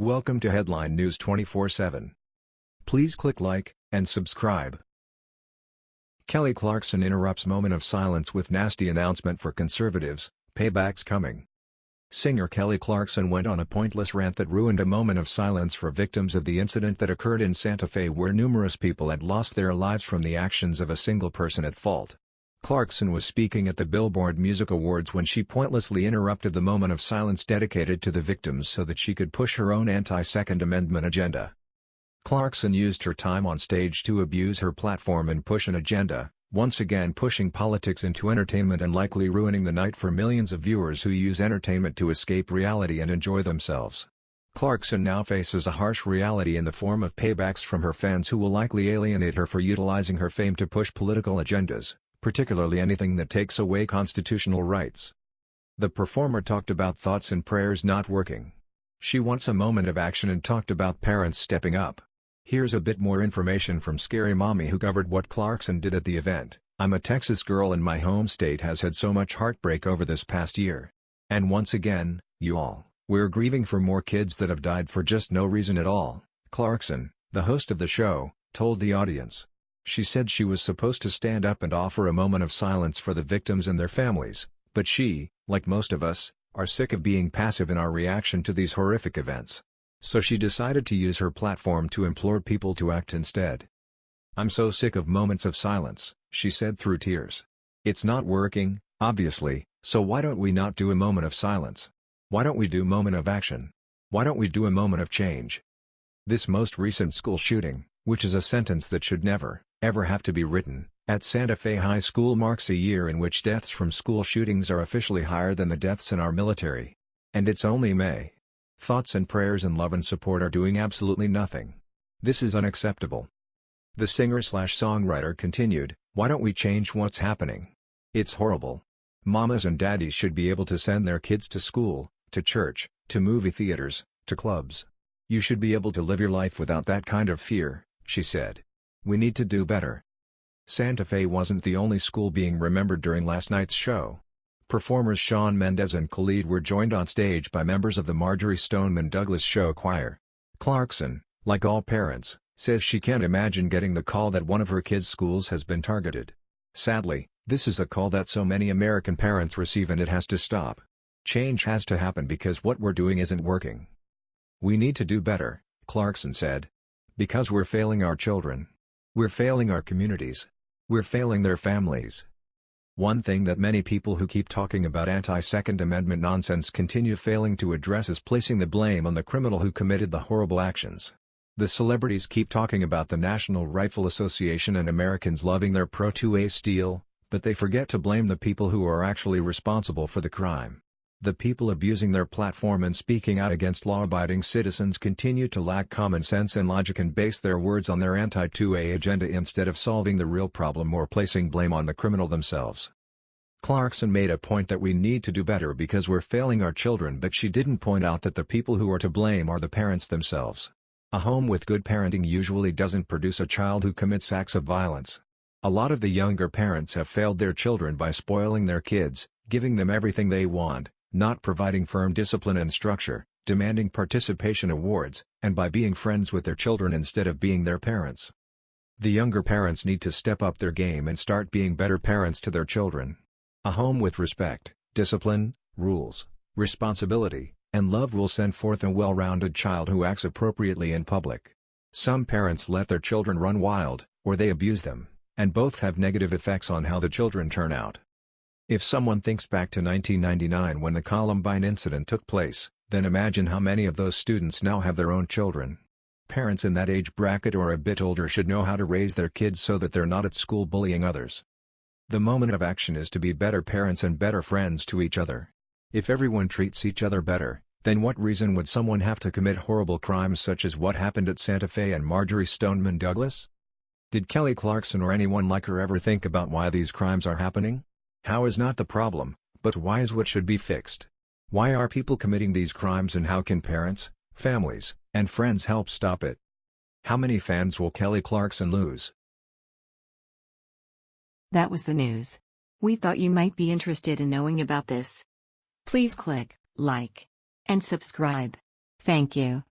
Welcome to Headline News 24/7. Please click like and subscribe. Kelly Clarkson interrupts moment of silence with nasty announcement for conservatives, payback's coming. Singer Kelly Clarkson went on a pointless rant that ruined a moment of silence for victims of the incident that occurred in Santa Fe where numerous people had lost their lives from the actions of a single person at fault. Clarkson was speaking at the Billboard Music Awards when she pointlessly interrupted the moment of silence dedicated to the victims so that she could push her own anti-Second Amendment agenda. Clarkson used her time on stage to abuse her platform and push an agenda, once again pushing politics into entertainment and likely ruining the night for millions of viewers who use entertainment to escape reality and enjoy themselves. Clarkson now faces a harsh reality in the form of paybacks from her fans who will likely alienate her for utilizing her fame to push political agendas particularly anything that takes away constitutional rights. The performer talked about thoughts and prayers not working. She wants a moment of action and talked about parents stepping up. Here's a bit more information from Scary Mommy who covered what Clarkson did at the event. I'm a Texas girl and my home state has had so much heartbreak over this past year. And once again, you all, we're grieving for more kids that have died for just no reason at all, Clarkson, the host of the show, told the audience. She said she was supposed to stand up and offer a moment of silence for the victims and their families, but she, like most of us, are sick of being passive in our reaction to these horrific events. So she decided to use her platform to implore people to act instead. I'm so sick of moments of silence, she said through tears. It's not working, obviously, so why don't we not do a moment of silence? Why don't we do moment of action? Why don't we do a moment of change? This most recent school shooting, which is a sentence that should never, ever have to be written, at Santa Fe High School marks a year in which deaths from school shootings are officially higher than the deaths in our military. And it's only May. Thoughts and prayers and love and support are doing absolutely nothing. This is unacceptable. The singer-slash-songwriter continued, why don't we change what's happening? It's horrible. Mamas and daddies should be able to send their kids to school, to church, to movie theaters, to clubs. You should be able to live your life without that kind of fear, she said. We need to do better. Santa Fe wasn't the only school being remembered during last night's show. Performers Shawn Mendes and Khalid were joined on stage by members of the Marjory Stoneman Douglas Show Choir. Clarkson, like all parents, says she can't imagine getting the call that one of her kids' schools has been targeted. Sadly, this is a call that so many American parents receive and it has to stop. Change has to happen because what we're doing isn't working. We need to do better, Clarkson said. Because we're failing our children. We're failing our communities. We're failing their families. One thing that many people who keep talking about anti-Second Amendment nonsense continue failing to address is placing the blame on the criminal who committed the horrible actions. The celebrities keep talking about the National Rifle Association and Americans loving their pro-2A steel, but they forget to blame the people who are actually responsible for the crime. The people abusing their platform and speaking out against law-abiding citizens continue to lack common sense and logic and base their words on their anti-2A agenda instead of solving the real problem or placing blame on the criminal themselves. Clarkson made a point that we need to do better because we're failing our children but she didn't point out that the people who are to blame are the parents themselves. A home with good parenting usually doesn't produce a child who commits acts of violence. A lot of the younger parents have failed their children by spoiling their kids, giving them everything they want, not providing firm discipline and structure, demanding participation awards, and by being friends with their children instead of being their parents. The younger parents need to step up their game and start being better parents to their children. A home with respect, discipline, rules, responsibility, and love will send forth a well-rounded child who acts appropriately in public. Some parents let their children run wild, or they abuse them, and both have negative effects on how the children turn out. If someone thinks back to 1999 when the Columbine incident took place, then imagine how many of those students now have their own children. Parents in that age bracket or a bit older should know how to raise their kids so that they're not at school bullying others. The moment of action is to be better parents and better friends to each other. If everyone treats each other better, then what reason would someone have to commit horrible crimes such as what happened at Santa Fe and Marjory Stoneman Douglas? Did Kelly Clarkson or anyone like her ever think about why these crimes are happening? How is not the problem, but why is what should be fixed? Why are people committing these crimes and how can parents, families, and friends help stop it? How many fans will Kelly Clarkson lose? That was the news. We thought you might be interested in knowing about this. Please click like and subscribe. Thank you.